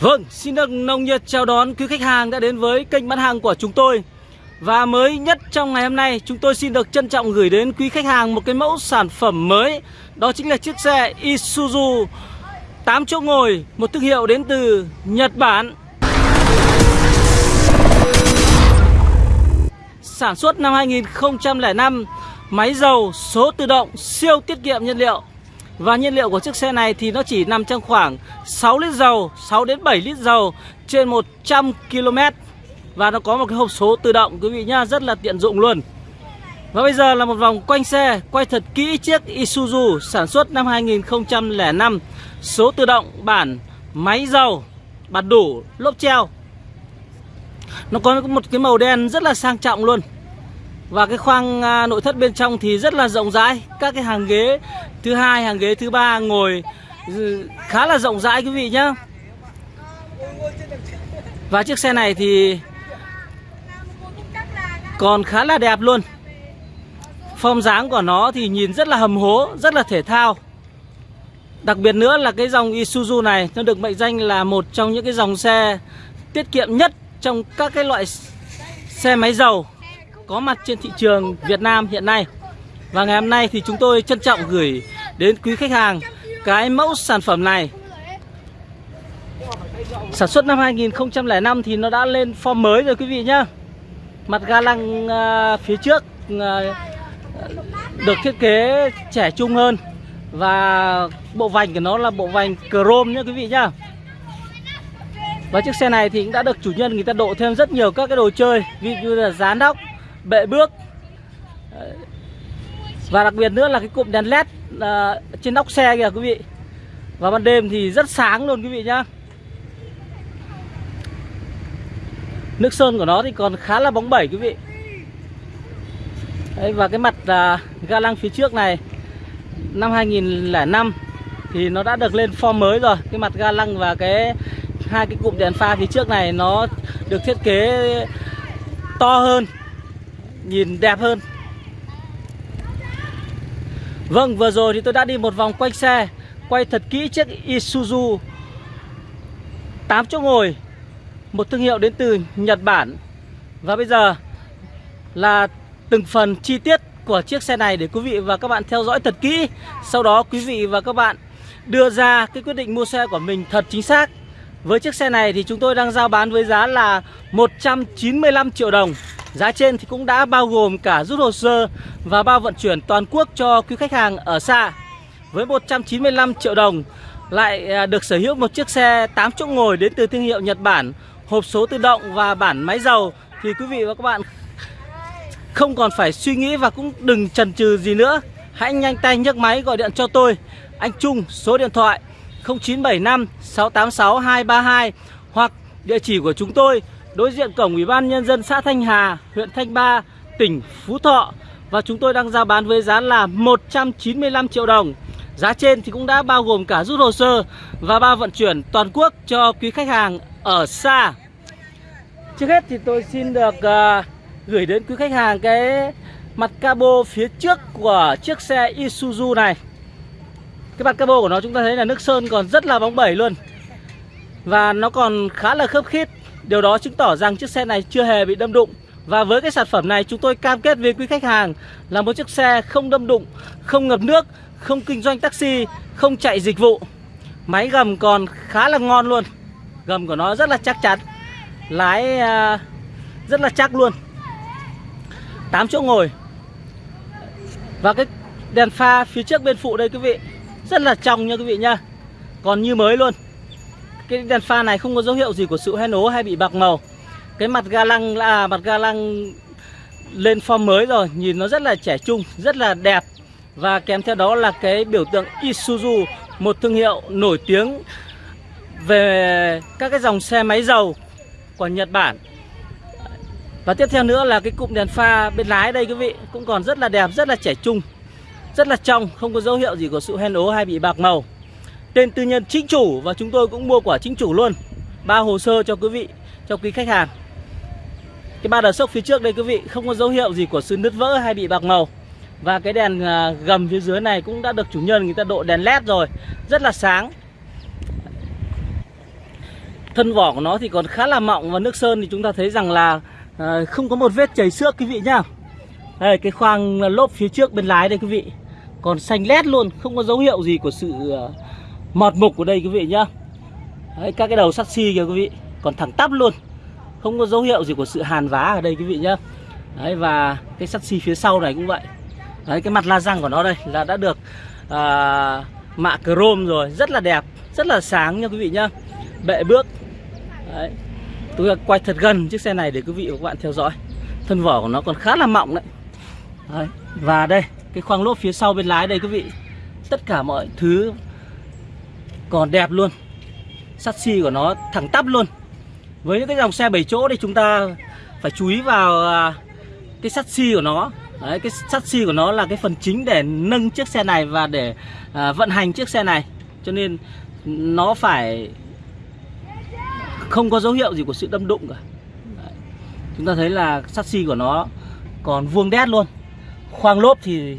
Vâng, xin được nồng nhiệt chào đón quý khách hàng đã đến với kênh bán hàng của chúng tôi. Và mới nhất trong ngày hôm nay chúng tôi xin được trân trọng gửi đến quý khách hàng một cái mẫu sản phẩm mới. Đó chính là chiếc xe Isuzu 8 chỗ ngồi, một thương hiệu đến từ Nhật Bản. Sản xuất năm 2005, máy dầu số tự động siêu tiết kiệm nhiên liệu và nhiên liệu của chiếc xe này thì nó chỉ nằm trong khoảng 6 lít dầu, 6 đến 7 lít dầu trên 100 km. Và nó có một cái hộp số tự động quý vị nhá, rất là tiện dụng luôn. Và bây giờ là một vòng quanh xe, quay thật kỹ chiếc Isuzu sản xuất năm 2005, số tự động, bản máy dầu, bạt đủ, lốp treo. Nó có một cái màu đen rất là sang trọng luôn. Và cái khoang à, nội thất bên trong thì rất là rộng rãi Các cái hàng ghế thứ hai, hàng ghế thứ ba ngồi ừ, khá là rộng rãi quý vị nhá. Và chiếc xe này thì còn khá là đẹp luôn. Phong dáng của nó thì nhìn rất là hầm hố, rất là thể thao. Đặc biệt nữa là cái dòng Isuzu này nó được mệnh danh là một trong những cái dòng xe tiết kiệm nhất trong các cái loại xe máy dầu có mặt trên thị trường Việt Nam hiện nay. Và ngày hôm nay thì chúng tôi trân trọng gửi đến quý khách hàng cái mẫu sản phẩm này. Sản xuất năm 2005 thì nó đã lên form mới rồi quý vị nhá. Mặt ga lăng à, phía trước à, được thiết kế trẻ trung hơn và bộ vành của nó là bộ vành chrome nhá quý vị nhá. Và chiếc xe này thì cũng đã được chủ nhân người ta độ thêm rất nhiều các cái đồ chơi, Ví dụ như là dán đóc bệ bước và đặc biệt nữa là cái cụm đèn led à, trên nóc xe kìa quý vị. Và ban đêm thì rất sáng luôn quý vị nhá. Nước sơn của nó thì còn khá là bóng bẩy quý vị. Đấy, và cái mặt à, ga lăng phía trước này năm 2005 thì nó đã được lên form mới rồi. Cái mặt ga lăng và cái hai cái cụm đèn pha phía trước này nó được thiết kế to hơn nhìn đẹp hơn. Vâng vừa rồi thì tôi đã đi một vòng quanh xe, Quay thật kỹ chiếc Isuzu 8 chỗ ngồi, Một thương hiệu đến từ Nhật Bản. Và bây giờ là từng phần chi tiết của chiếc xe này để quý vị và các bạn theo dõi thật kỹ. Sau đó quý vị và các bạn đưa ra cái quyết định mua xe của mình thật chính xác. Với chiếc xe này thì chúng tôi đang giao bán với giá là 195 triệu đồng. Giá trên thì cũng đã bao gồm cả rút hồ sơ và bao vận chuyển toàn quốc cho quý khách hàng ở xa. Với 195 triệu đồng lại à, được sở hữu một chiếc xe 8 chỗ ngồi đến từ thương hiệu Nhật Bản, hộp số tự động và bản máy dầu thì quý vị và các bạn không còn phải suy nghĩ và cũng đừng chần chừ gì nữa. Hãy nhanh tay nhấc máy gọi điện cho tôi, anh Trung, số điện thoại 0975 686 232 hoặc địa chỉ của chúng tôi đối diện cổng Ủy ban Nhân dân xã Thanh Hà, huyện Thanh Ba, tỉnh Phú Thọ. Và chúng tôi đang giao bán với giá là 195 triệu đồng. Giá trên thì cũng đã bao gồm cả rút hồ sơ và bao vận chuyển toàn quốc cho quý khách hàng ở xa. Trước hết thì tôi xin được uh, gửi đến quý khách hàng cái mặt cabo phía trước của chiếc xe Isuzu này. Cái mặt cabo của nó chúng ta thấy là nước sơn còn rất là bóng bẩy luôn. Và nó còn khá là khớp khít. Điều đó chứng tỏ rằng chiếc xe này chưa hề bị đâm đụng. Và với cái sản phẩm này chúng tôi cam kết với quý khách hàng Là một chiếc xe không đâm đụng, không ngập nước, không kinh doanh taxi, không chạy dịch vụ. Máy gầm còn khá là ngon luôn. Gầm của nó rất là chắc chắn Lái uh, rất là chắc luôn. 8 chỗ ngồi. Và cái đèn pha phía trước bên phụ đây quý vị Rất là trong nha quý vị nha. Còn như mới luôn cái đèn pha này không có dấu hiệu gì của sự hoen ố hay bị bạc màu. Cái mặt ga lăng là mặt ga lăng lên form mới rồi, nhìn nó rất là trẻ trung, rất là đẹp. Và kèm theo đó là cái biểu tượng Isuzu, một thương hiệu nổi tiếng về các cái dòng xe máy dầu của Nhật Bản. Và tiếp theo nữa là cái cụm đèn pha bên lái đây quý vị, cũng còn rất là đẹp, rất là trẻ trung, rất là trong, không có dấu hiệu gì của sự hoen ố hay bị bạc màu tên tư nhân chính chủ và chúng tôi cũng mua quả chính chủ luôn. Ba hồ sơ cho quý vị, cho quý khách hàng. Cái ba đờ sốc phía trước đây quý vị, không có dấu hiệu gì của sự nứt vỡ hay bị bạc màu. Và cái đèn à, gầm phía dưới này cũng đã được chủ nhân người ta độ đèn led rồi. Rất là sáng. Thân vỏ của nó thì còn khá là mọng và nước sơn thì chúng ta thấy rằng là à, không có một vết chảy xước quý vị nhá. Đây, cái khoang lốp phía trước bên lái đây quý vị. Còn xanh lét luôn, không có dấu hiệu gì của sự à, mọt mục của đây quý vị nhá. Đấy, các cái đầu sắt xi kìa quý vị. Còn thẳng tắp luôn. Không có dấu hiệu gì của sự hàn vá ở đây quý vị nhá. Đấy và cái sắt xi phía sau này cũng vậy. Đấy cái mặt la răng của nó đây là đã được à, mạ chrome rồi. Rất là đẹp rất là sáng nha quý vị nhá. Bệ bước. Đấy. tôi quay thật gần chiếc xe này để quý vị và các bạn theo dõi. Thân vỏ của nó còn khá là mỏng đấy. đấy và đây cái khoang lốp phía sau bên lái đây quý vị. Tất cả mọi thứ còn đẹp luôn. Sắt xi của nó thẳng tắp luôn. Với những cái dòng xe 7 chỗ thì chúng ta phải chú ý vào à, cái sắt xi của nó. Đấy, cái sắt xi của nó là cái phần chính để nâng chiếc xe này và để à, vận hành chiếc xe này. Cho nên nó phải không có dấu hiệu gì của sự đâm đụng cả. Đấy. chúng ta thấy là sắt xi của nó còn vuông đét luôn. Khoang lốp thì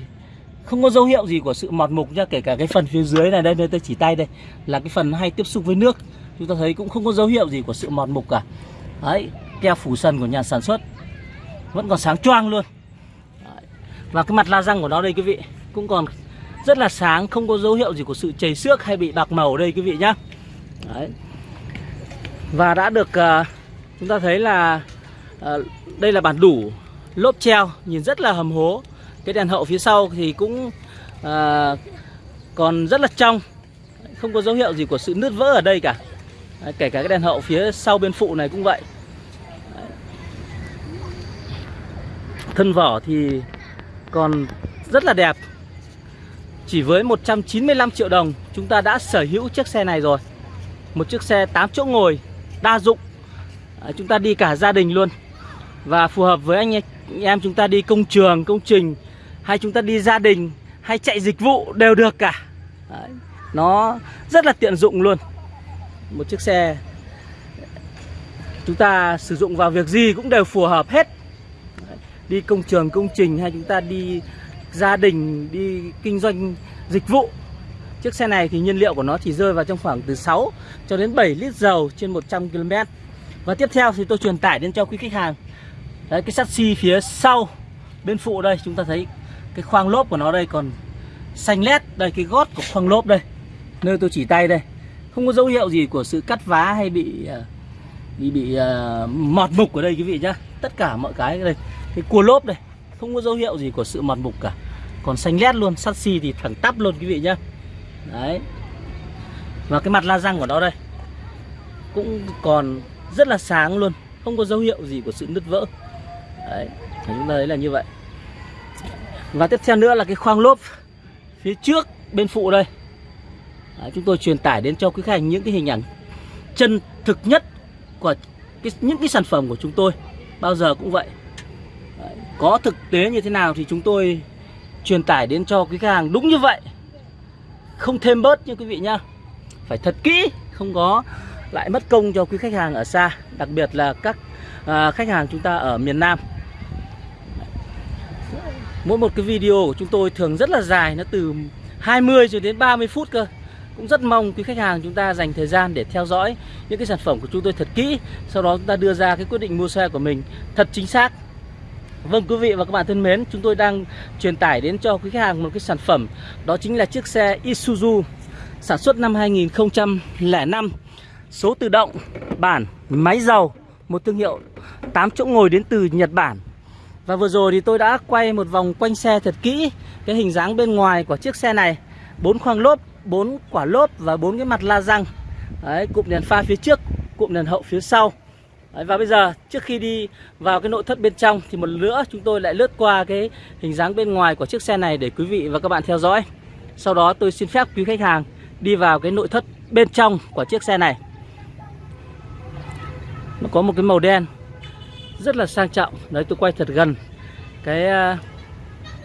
không có dấu hiệu gì của sự mọt mục nha kể cả cái phần phía dưới này đây đây tôi chỉ tay đây là cái phần hay tiếp xúc với nước. Chúng ta thấy cũng không có dấu hiệu gì của sự mọt mục cả. Đấy keo phủ sân của nhà sản xuất. Vẫn còn sáng choang luôn. Đấy. và cái mặt la răng của nó đây quý vị cũng còn rất là sáng không có dấu hiệu gì của sự chảy xước hay bị bạc màu đây quý vị nhá. Đấy. và đã được uh, chúng ta thấy là uh, đây là bản đủ lốp treo nhìn rất là hầm hố cái đèn hậu phía sau thì cũng à, còn rất là trong. Không có dấu hiệu gì của sự nứt vỡ ở đây cả. Đấy, kể cả cái đèn hậu phía sau bên phụ này cũng vậy. Đấy. thân vỏ thì còn rất là đẹp. Chỉ với 195 triệu đồng chúng ta đã sở hữu chiếc xe này rồi. Một chiếc xe 8 chỗ ngồi đa dụng. À, chúng ta đi cả gia đình luôn. Và phù hợp với anh em chúng ta đi công trường công trình hay chúng ta đi gia đình hay chạy dịch vụ đều được cả Đấy. nó rất là tiện dụng luôn một chiếc xe chúng ta sử dụng vào việc gì cũng đều phù hợp hết Đấy. đi công trường công trình hay chúng ta đi gia đình đi kinh doanh dịch vụ chiếc xe này thì nhiên liệu của nó chỉ rơi vào trong khoảng từ 6 cho đến 7 lít dầu trên 100 km và tiếp theo thì tôi truyền tải đến cho quý khách hàng Đấy, cái sắt xi phía sau bên phụ đây chúng ta thấy cái khoang lốp của nó đây còn xanh lét đây cái gót của khoang lốp đây nơi tôi chỉ tay đây. Không có dấu hiệu gì của sự cắt vá hay bị ờ, bị bị uh, mọt mục ở đây quý vị nhá. Tất cả mọi cái đây. Cái cua lốp đây không có dấu hiệu gì của sự mọt mục cả. Còn xanh lét luôn sắt xi thì thẳng tắp luôn quý vị nhá. Đấy. Và cái mặt la răng của nó đây cũng còn rất là sáng luôn không có dấu hiệu gì của sự nứt vỡ. Đấy chúng ta thấy là như vậy và tiếp theo nữa là cái khoang lốp phía trước bên phụ đây. Đấy, chúng tôi truyền tải đến cho quý khách hàng những cái hình ảnh chân thực nhất của cái, những cái sản phẩm của chúng tôi. Bao giờ cũng vậy. Đấy, có thực tế như thế nào thì chúng tôi truyền tải đến cho quý khách hàng đúng như vậy. Không thêm bớt như quý vị nhá. Phải thật kỹ không có lại mất công cho quý khách hàng ở xa đặc biệt là các à, khách hàng chúng ta ở miền Nam. Mỗi một cái video của chúng tôi thường rất là dài, Nó từ 20 cho đến 30 phút cơ. Cũng rất mong quý khách hàng chúng ta dành thời gian để theo dõi những cái sản phẩm của chúng tôi thật kỹ, Sau đó chúng ta đưa ra cái quyết định mua xe của mình thật chính xác. Vâng quý vị và các bạn thân mến, Chúng tôi đang truyền tải đến cho quý khách hàng một cái sản phẩm, Đó chính là chiếc xe Isuzu Sản xuất năm 2005 Số tự động, Bản, Máy dầu Một thương hiệu 8 chỗ ngồi đến từ Nhật Bản và vừa rồi thì tôi đã quay một vòng quanh xe thật kỹ Cái hình dáng bên ngoài của chiếc xe này. Bốn khoang lốp, bốn quả lốp và bốn cái mặt la răng. Đấy, cụm đèn pha phía trước, cụm đèn hậu phía sau. Đấy, Và bây giờ trước khi đi vào cái nội thất bên trong Thì một nữa chúng tôi lại lướt qua cái hình dáng bên ngoài của chiếc xe này Để quý vị và các bạn theo dõi. Sau đó tôi xin phép quý khách hàng đi vào cái nội thất bên trong của chiếc xe này. Nó có một cái màu đen rất là sang trọng. Đấy, tôi quay thật gần. Cái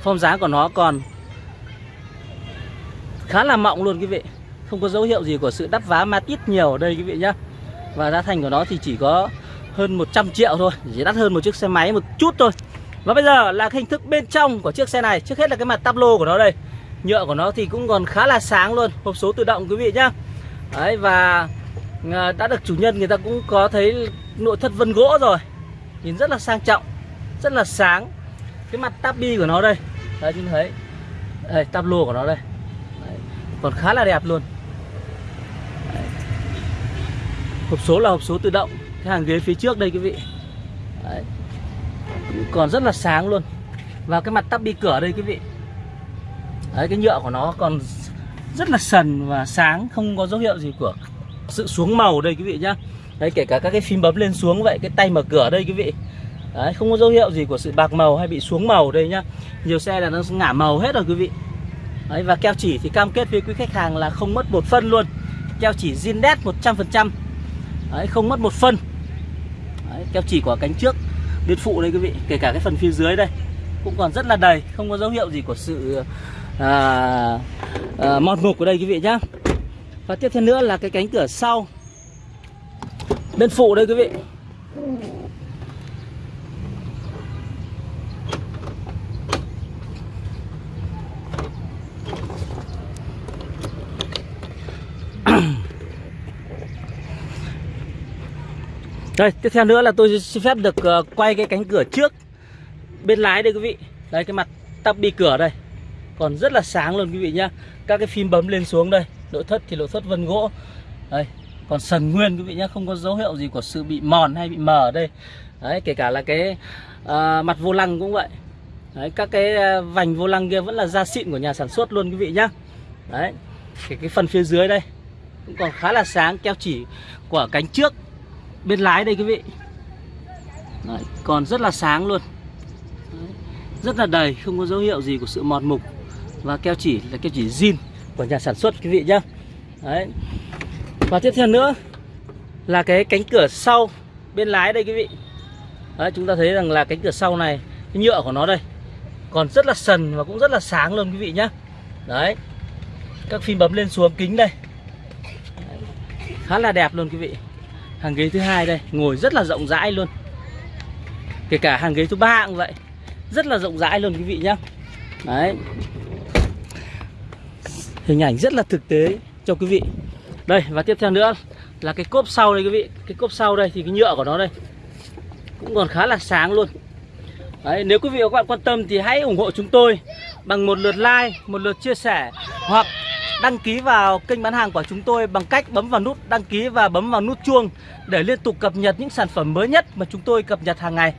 phong form dáng của nó còn khá là mọng luôn quý vị. Không có dấu hiệu gì của sự đắp vá ma tít nhiều ở đây quý vị nhá. Và giá thành của nó thì chỉ có hơn 100 triệu thôi. Chỉ đắt hơn một chiếc xe máy một chút thôi. Và bây giờ là hình thức bên trong của chiếc xe này. Trước hết là cái mặt tắp lô của nó đây. Nhựa của nó thì cũng còn khá là sáng luôn. Hộp số tự động quý vị nhá. Đấy, và ờ, đã được chủ nhân người ta cũng có thấy nội thất vân gỗ rồi nhìn rất là sang trọng, rất là sáng. Cái mặt tabi của nó đây. Đấy chúng thấy. Đây, tablo của nó đây. Đấy. còn khá là đẹp luôn. Đấy. hộp số là hộp số tự động. Cái hàng ghế phía trước đây, quý vị. Đấy. còn rất là sáng luôn. Và cái mặt tabi cửa đây, quý vị. Đấy, cái nhựa của nó còn rất là sần và sáng, không có dấu hiệu gì của sự xuống màu đây, quý vị nhá đấy kể cả các cái phím bấm lên xuống vậy cái tay mở cửa đây quý vị. Đấy không có dấu hiệu gì của sự bạc màu hay bị xuống màu đây nhá. Nhiều xe là nó ngả màu hết rồi quý vị. Đấy và keo chỉ thì cam kết với quý khách hàng là không mất một phân luôn. Keo chỉ zin đét 100% đấy không mất một phân. Đấy, keo chỉ của cánh trước bên phụ đây quý vị. Kể cả cái phần phía dưới đây cũng còn rất là đầy không có dấu hiệu gì của sự à, à, mọt mục của đây quý vị nhá. Và tiếp theo nữa là cái cánh cửa sau bên phụ đây quý vị Đây, tiếp theo nữa là tôi xin phép được uh, quay cái cánh cửa trước bên lái đây quý vị. Đây cái mặt tắp bi cửa đây. Còn rất là sáng luôn quý vị nhá. Các cái phím bấm lên xuống đây. Nội thất thì nội thất vân gỗ. Đây, còn sần nguyên quý vị nhé không có dấu hiệu gì của sự bị mòn hay bị mờ ở đây. Đấy, kể cả là cái uh, mặt vô lăng cũng vậy. Đấy, các cái à, vành vô lăng kia vẫn là da xịn của nhà sản xuất luôn quý vị nhá. Đấy. Cái cái phần phía dưới đây cũng còn khá là sáng keo chỉ của cánh trước bên lái đây quý vị Đấy, còn rất là sáng luôn Đấy, rất là đầy không có dấu hiệu gì của sự mòn mục và keo chỉ là keo chỉ zin của nhà sản xuất quý vị nhá Đấy và tiếp theo nữa là cái cánh cửa sau bên lái đây quý vị. Đấy, chúng ta thấy rằng là cánh cửa sau này cái nhựa của nó đây còn rất là sần và cũng rất là sáng luôn quý vị nhá. Đấy các phím bấm lên xuống kính đây. Khá là đẹp luôn quý vị. Hàng ghế thứ hai đây ngồi rất là rộng rãi luôn. Kể cả hàng ghế thứ ba cũng vậy rất là rộng rãi luôn quý vị nhá. Đấy. Hình ảnh rất là thực tế cho quý vị đây và tiếp theo nữa là cái cốp sau đây quý vị cái cốp sau đây thì cái nhựa của nó đây cũng còn khá là sáng luôn Đấy, nếu quý vị và các bạn quan tâm thì hãy ủng hộ chúng tôi bằng một lượt like, một lượt chia sẻ hoặc đăng ký vào kênh bán hàng của chúng tôi bằng cách bấm vào nút đăng ký và bấm vào nút chuông để liên tục cập nhật những sản phẩm mới nhất mà chúng tôi cập nhật hàng ngày.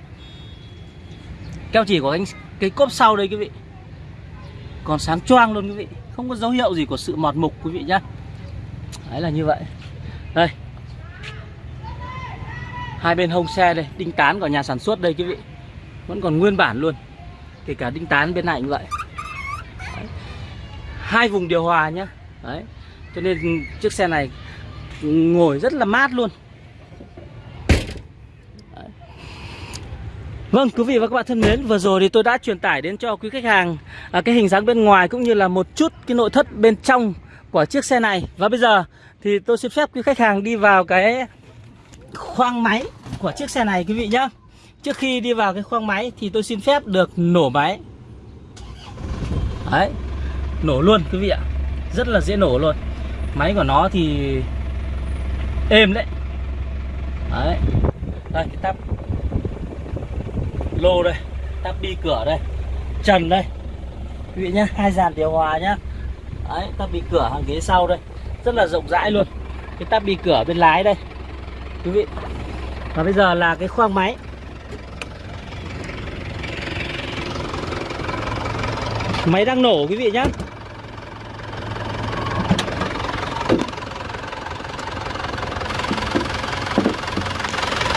Keo chỉ của anh cái cốp sau đây quý vị. Còn sáng choang luôn quý vị, không có dấu hiệu gì của sự mọt mục quý vị nhá. Đấy là như vậy. Đây. Hai bên hông xe đây, đinh tán của nhà sản xuất đây quý vị. Vẫn còn nguyên bản luôn. Kể cả đinh tán bên này như vậy hai vùng điều hòa nhá đấy cho nên chiếc xe này ngồi rất là mát luôn đấy. Vâng quý vị và các bạn thân mến Vừa rồi thì tôi đã truyền tải đến cho quý khách hàng à, Cái hình dáng bên ngoài cũng như là một chút Cái nội thất bên trong của chiếc xe này. Và bây giờ thì tôi xin phép quý khách hàng đi vào cái khoang máy của chiếc xe này, quý vị nhé. Trước khi đi vào cái khoang máy thì tôi xin phép được nổ máy. Đấy, nổ luôn, quý vị ạ. Rất là dễ nổ luôn. Máy của nó thì êm đấy. Đấy, đây, cái tắp lô đây, tắp bi cửa đây, trần đây. Quý vị nhá, hai dàn điều hòa nhá đấy tắp bị cửa hàng ghế sau đây. Rất là rộng rãi luôn. Cái tắp bị cửa bên lái đây. Quý vị. Và bây giờ là cái khoang máy. Máy đang nổ, quý vị nhé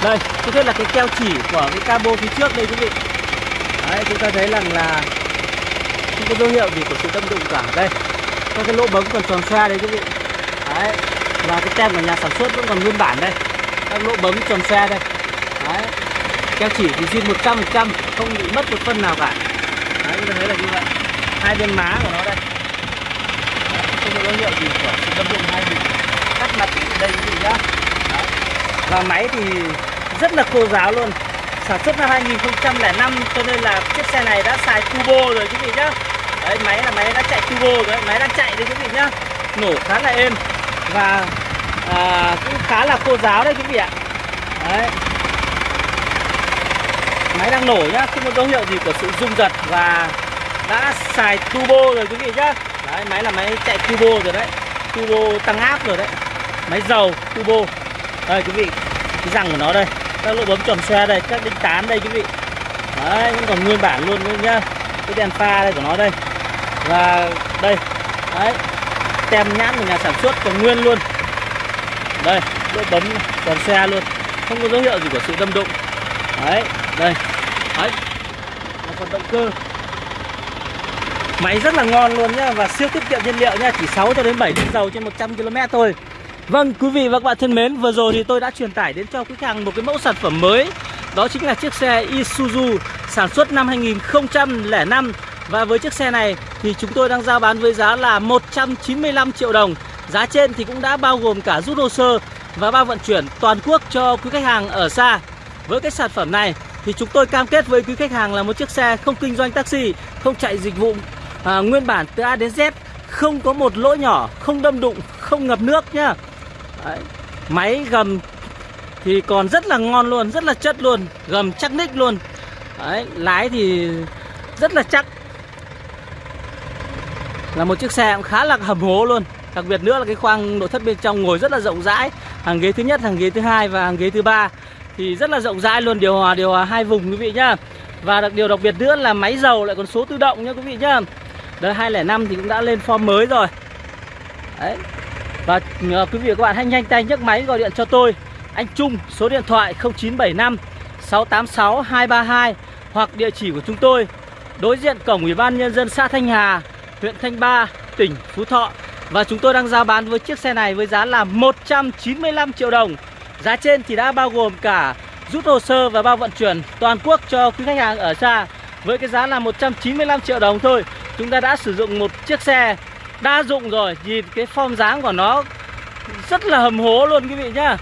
đây trước hết là cái keo chỉ của cái cabo phía trước đây, quý vị. Đấy, chúng ta thấy rằng là không có dấu hiệu gì của sự đâm đụng cả. Đây các cái lỗ bấm còn tròn xoe đây quý vị. Đấy và cái tem của nhà sản xuất vẫn còn nguyên bản đây. Các lỗ bấm tròn xoe đây. Đấy keo chỉ thì zin 100 trăm không bị mất một phân nào cả. Đấy chúng ta thấy là như vậy. Hai bên má của nó đây. Đấy, không có dấu hiệu gì của sự đâm đụng hay gì cắt mặt ở đây quý vị nhá. Đấy. và máy thì rất là khô giáo luôn. Sản xuất năm 2005 cho nên là chiếc xe này đã xài turbo rồi quý vị nhá đấy máy là máy đã chạy turbo rồi máy đang chạy đấy quý vị nhá. Nổ khá là êm. Và à, cũng khá là khô giáo đấy quý vị ạ. Đấy. Máy đang nổ nhá không có dấu hiệu gì của sự rung giật và đã xài turbo rồi quý vị nhá. Đấy máy là máy chạy turbo rồi đấy. Turbo tăng áp rồi đấy. Máy dầu turbo. Đây quý vị cái răng của nó đây. Các lỗ bấm tròn xe đây các đinh tán đây quý vị. Đấy vẫn còn nguyên bản luôn luôn nhá. Cái đèn pha đây của nó đây và đây, đấy, tem nhãn của nhà sản xuất còn nguyên luôn. Đây lỗ bấm còn xe luôn. Không có dấu hiệu gì của sự đâm đụng. Đấy, đây. Đấy là phần động cơ. Máy rất là ngon luôn nhá, và siêu tiết kiệm nhiên liệu nhá, chỉ 6 cho đến 7 lít dầu trên 100 km thôi. Vâng quý vị và các bạn thân mến, vừa rồi thì tôi đã truyền tải đến cho quý khách hàng một cái mẫu sản phẩm mới. Đó chính là chiếc xe Isuzu sản xuất năm 2005 và với chiếc xe này thì chúng tôi đang giao bán với giá là 195 triệu đồng Giá trên thì cũng đã bao gồm cả rút hồ sơ và bao vận chuyển toàn quốc cho quý khách hàng ở xa Với cái sản phẩm này thì chúng tôi cam kết với quý khách hàng là một chiếc xe không kinh doanh taxi, không chạy dịch vụ à, nguyên bản từ A đến Z, không có một lỗ nhỏ, không đâm đụng, không ngập nước nhá. Đấy. Máy gầm thì còn rất là ngon luôn, rất là chất luôn, gầm chắc ních luôn. Đấy, lái thì rất là chắc. Là một chiếc xe cũng khá là hầm hố luôn. Đặc biệt nữa là cái khoang nội thất bên trong ngồi rất là rộng rãi. Hàng ghế thứ nhất, hàng ghế thứ hai và hàng ghế thứ ba. Thì rất là rộng rãi luôn điều hòa điều hòa hai vùng quý vị nhá. Và đặc điều đặc biệt nữa là máy dầu lại còn số tự động nhá quý vị nhá. Đời 205 thì cũng đã lên form mới rồi. Đấy. Và uh, quý vị và các bạn hãy nhanh tay nhấc máy gọi điện cho tôi. Anh Trung số điện thoại 0975 686 232 hoặc địa chỉ của chúng tôi đối diện cổng ủy ban nhân dân xã Thanh Hà huyện Thanh Ba, tỉnh Phú Thọ. Và chúng tôi đang giao bán với chiếc xe này với giá là 195 triệu đồng. Giá trên thì đã bao gồm cả rút hồ sơ và bao vận chuyển toàn quốc cho quý khách hàng ở xa Với cái giá là 195 triệu đồng thôi. Chúng ta đã sử dụng một chiếc xe đa dụng rồi. Nhìn cái form dáng của nó rất là hầm hố luôn quý vị nhá.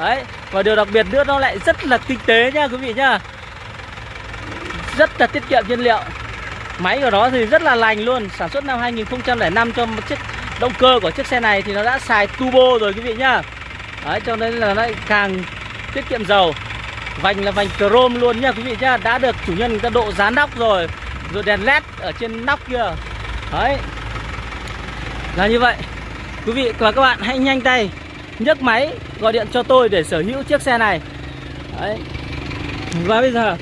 Đấy, Và điều đặc biệt nữa nó lại rất là kinh tế nha quý vị nhá. Rất là tiết kiệm nhiên liệu. Máy của nó thì rất là lành luôn, Sản xuất năm 2005 cho một chiếc động cơ của chiếc xe này thì nó đã xài turbo rồi quý vị nhá. Đấy, cho nên là nó càng tiết kiệm dầu. Vành là vành chrome luôn nhá quý vị nhá, Đã được chủ nhân người ta độ dán nóc rồi. Rồi đèn led ở trên nóc kia. Đấy, Là như vậy. Quý vị và các bạn hãy nhanh tay nhấc máy gọi điện cho tôi để sở hữu chiếc xe này. Đấy, Và bây giờ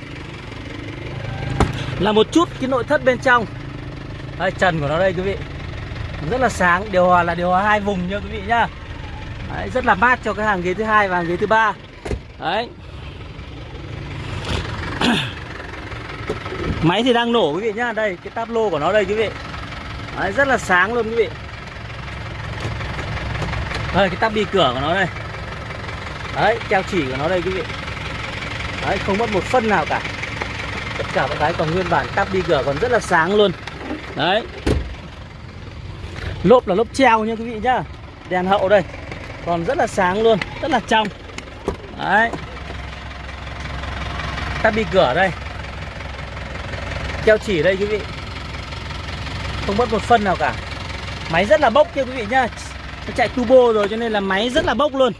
là một chút cái nội thất bên trong. Đây, trần của nó đây quý vị. Rất là sáng Điều hòa là điều hòa hai vùng nha quý vị nhá. Đấy, rất là mát cho cái hàng ghế thứ hai và hàng ghế thứ ba. Đấy. Máy thì đang nổ quý vị nhá. Đây cái táp lô của nó đây quý vị. Đấy, rất là sáng luôn quý vị. Đây cái táp bi cửa của nó đây. Đấy keo chỉ của nó đây quý vị. Đấy không mất một phân nào cả tất cả các cái còn nguyên bản tắp đi cửa còn rất là sáng luôn. Đấy. Lốp là lốp treo nha quý vị nhá. Đèn hậu đây. Còn rất là sáng luôn rất là trong. Đấy. Tắp đi cửa đây. Keo chỉ đây quý vị. Không mất một phân nào cả. Máy rất là bốc kia quý vị nhá. Nó chạy turbo rồi cho nên là máy rất là bốc luôn.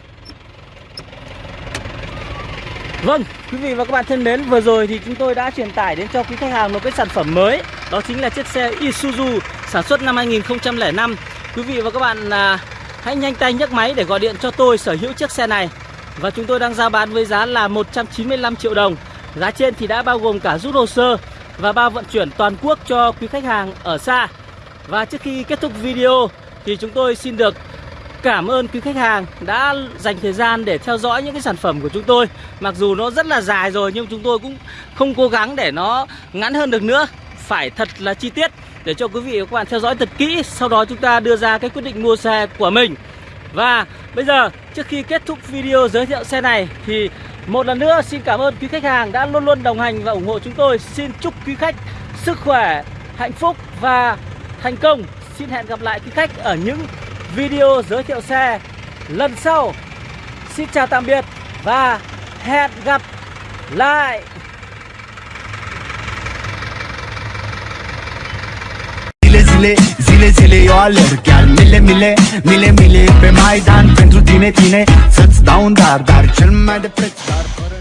Vâng, quý vị và các bạn thân mến, vừa rồi thì chúng tôi đã truyền tải đến cho quý khách hàng một cái sản phẩm mới. Đó chính là chiếc xe Isuzu sản xuất năm 2005 Quý vị và các bạn à, Hãy nhanh tay nhấc máy để gọi điện cho tôi sở hữu chiếc xe này. Và chúng tôi đang giao bán với giá là 195 triệu đồng. Giá trên thì đã bao gồm cả rút hồ sơ và bao vận chuyển toàn quốc cho quý khách hàng ở xa. Và trước khi kết thúc video thì chúng tôi xin được cảm ơn quý khách hàng đã dành thời gian để theo dõi những cái sản phẩm của chúng tôi. Mặc dù nó rất là dài rồi, nhưng chúng tôi cũng không cố gắng để nó ngắn hơn được nữa. Phải thật là chi tiết để cho quý vị và các bạn theo dõi thật kỹ, sau đó chúng ta đưa ra cái quyết định mua xe của mình. Và bây giờ, trước khi kết thúc video giới thiệu xe này, thì một lần nữa xin cảm ơn quý khách hàng đã luôn luôn đồng hành và ủng hộ chúng tôi. Xin chúc quý khách sức khỏe, hạnh phúc và thành công. Xin hẹn gặp lại quý khách ở những video giới thiệu xe lần sau. Xin chào tạm biệt và hẹn gặp lại. Zile zile zile eu alerg Chiar mile, mile, mile, mile pe Maidan Pentru tine, tine, să-ți dau un dar Dar cel mai de preț dar fără